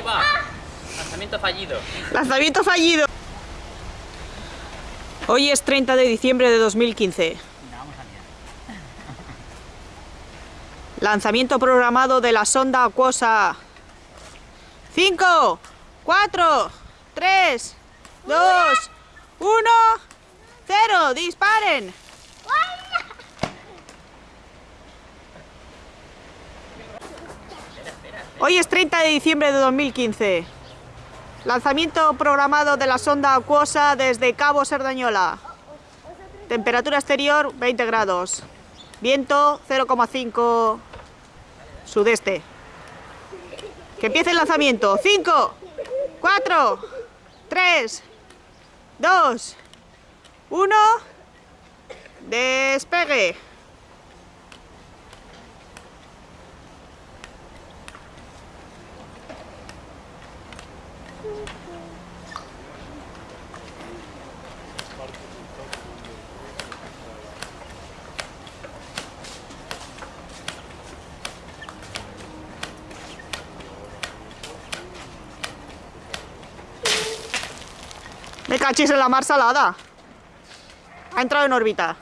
ahí va. Lanzamiento fallido. Lanzamiento fallido. Hoy es 30 de diciembre de 2015. Lanzamiento programado de la sonda acuosa. 5, 4, 3, 2, 1, 0. ¡Disparen! Hoy es 30 de diciembre de 2015. Lanzamiento programado de la sonda acuosa desde Cabo Serdañola. Temperatura exterior 20 grados. Viento 0,5 sudeste. Que empiece el lanzamiento. 5, 4, 3, 2, 1. Despegue. Me cachis en la mar salada. Ha entrado en órbita.